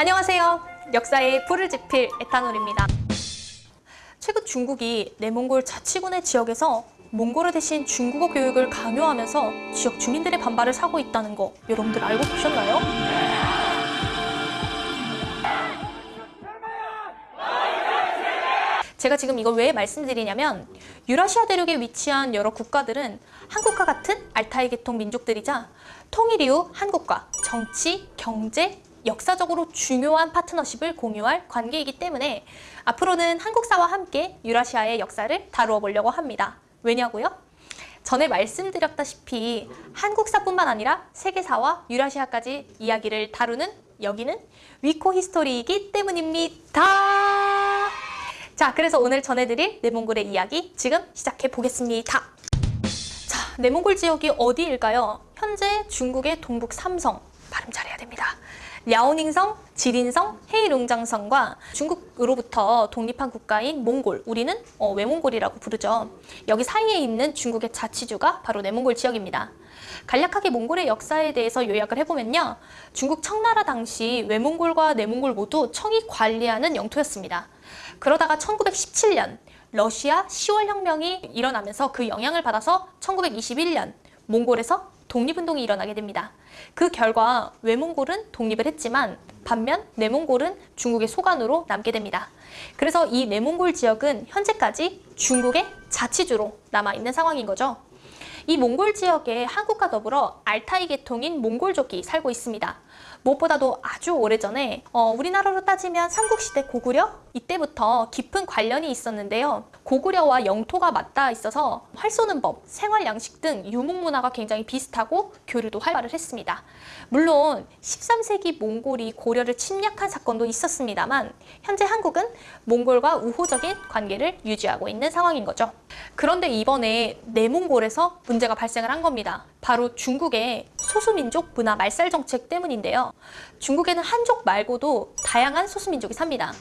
안녕하세요. 역사의 불을 지필 에탄올입니다. 최근 중국이 내몽골 자치군의 지역에서 몽골어 대신 중국어 교육을 강요하면서 지역 주민들의 반발을 사고 있다는 거 여러분들 알고 계셨나요? 제가 지금 이걸 왜 말씀드리냐면 유라시아 대륙에 위치한 여러 국가들은 한국과 같은 알타이 계통 민족들이자 통일 이후 한국과 정치, 경제, 역사적으로 중요한 파트너십을 공유할 관계이기 때문에 앞으로는 한국사와 함께 유라시아의 역사를 다루어 보려고 합니다. 왜냐고요? 전에 말씀드렸다시피 한국사뿐만 아니라 세계사와 유라시아까지 이야기를 다루는 여기는 위코 히스토리이기 때문입니다. 자, 그래서 오늘 전해드릴 내몽골의 이야기 지금 시작해 보겠습니다. 자, 내몽골 지역이 어디일까요? 현재 중국의 동북 삼성, 발음 잘해야 됩니다. 랴오닝성, 지린성, 헤이룽장성과 중국으로부터 독립한 국가인 몽골, 우리는 어, 외몽골이라고 부르죠. 여기 사이에 있는 중국의 자치주가 바로 내몽골 지역입니다. 간략하게 몽골의 역사에 대해서 요약을 해보면요. 중국 청나라 당시 외몽골과 내몽골 모두 청이 관리하는 영토였습니다. 그러다가 1917년 러시아 10월 혁명이 일어나면서 그 영향을 받아서 1921년 몽골에서 독립운동이 일어나게 됩니다. 그 결과 외몽골은 독립을 했지만 반면 내몽골은 중국의 소관으로 남게 됩니다. 그래서 이 내몽골 지역은 현재까지 중국의 자치주로 남아있는 상황인 거죠. 이 몽골 지역에 한국과 더불어 알타이 계통인 몽골족이 살고 있습니다. 무엇보다도 아주 오래전에 어, 우리나라로 따지면 삼국시대 고구려 이때부터 깊은 관련이 있었는데요. 고구려와 영토가 맞닿아 있어서 활 쏘는 법, 생활 양식 등 유목 문화가 굉장히 비슷하고 교류도 활발을 했습니다. 물론 13세기 몽골이 고려를 침략한 사건도 있었습니다만 현재 한국은 몽골과 우호적인 관계를 유지하고 있는 상황인 거죠. 그런데 이번에 내몽골에서 문 제가 발생을 한 겁니다. 바로 중국의 소수민족 문화 말살 정책 때문인데요. 중국에는 한족 말고도 다양한 소수민족이 삽니다.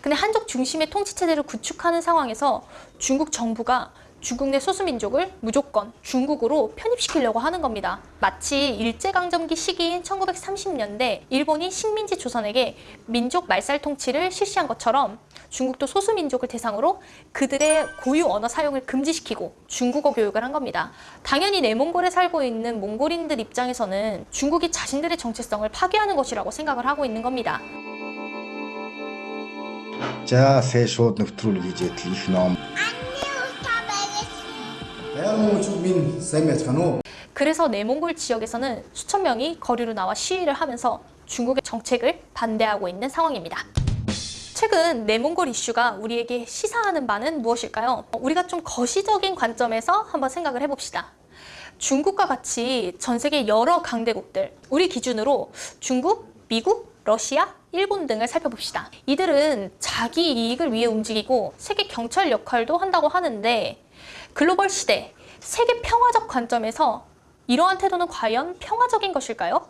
근데 한족 중심의 통치체제를 구축하는 상황에서 중국 정부가 중국 내 소수민족을 무조건 중국으로 편입시키려고 하는 겁니다. 마치 일제강점기 시기인 1930년대 일본이 식민지 조선에게 민족 말살 통치를 실시한 것처럼 중국도 소수민족을 대상으로 그들의 고유 언어 사용을 금지시키고 중국어 교육을 한 겁니다. 당연히 내몽골에 살고 있는 몽골인들 입장에서는 중국이 자신들의 정체성을 파괴하는 것이라고 생각을 하고 있는 겁니다. За сайн шууд нэвтрүүлэг хийж ядл их ном. Баян минь сайн байцгаана уу? 그래서 내몽골 지역에서는 수천 명이 거리로 나와 시위를 하면서 중국의 정책을 반대하고 있는 상황입니다. 최근 내몽골 이슈가 우리에게 시사하는 바는 무엇일까요? 우리가 좀 거시적인 관점에서 한번 생각을 해봅시다. 중국과 같이 전 세계 여러 강대국들, 우리 기준으로 중국, 미국, 러시아, 일본 등을 살펴봅시다. 이들은 자기 이익을 위해 움직이고 세계 경찰 역할도 한다고 하는데 글로벌 시대, 세계 평화적 관점에서 이러한 태도는 과연 평화적인 것일까요?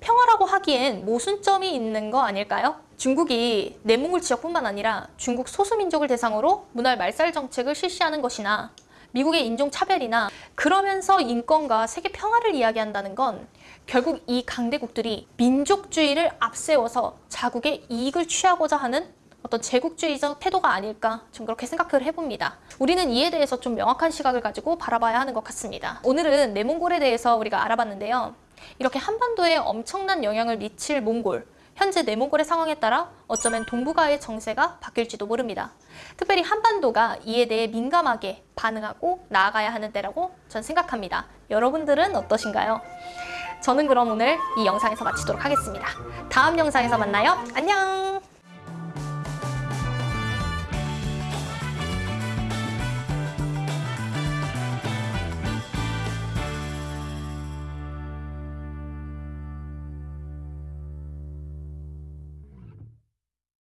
평화라고 하기엔 모순점이 있는 거 아닐까요? 중국이 내몽골 지역뿐만 아니라 중국 소수민족을 대상으로 문화 말살 정책을 실시하는 것이나 미국의 인종차별이나 그러면서 인권과 세계 평화를 이야기한다는 건 결국 이 강대국들이 민족주의를 앞세워서 자국의 이익을 취하고자 하는 어떤 제국주의적 태도가 아닐까 좀 그렇게 생각을 해봅니다. 우리는 이에 대해서 좀 명확한 시각을 가지고 바라봐야 하는 것 같습니다. 오늘은 내몽골에 대해서 우리가 알아봤는데요. 이렇게 한반도에 엄청난 영향을 미칠 몽골, 현재 내몽골의 상황에 따라 어쩌면 동북아의 정세가 바뀔지도 모릅니다. 특별히 한반도가 이에 대해 민감하게 반응하고 나아가야 하는 때라고 전 생각합니다. 여러분들은 어떠신가요? 저는 그럼 오늘 이 영상에서 마치도록 하겠습니다. 다음 영상에서 만나요. 안녕!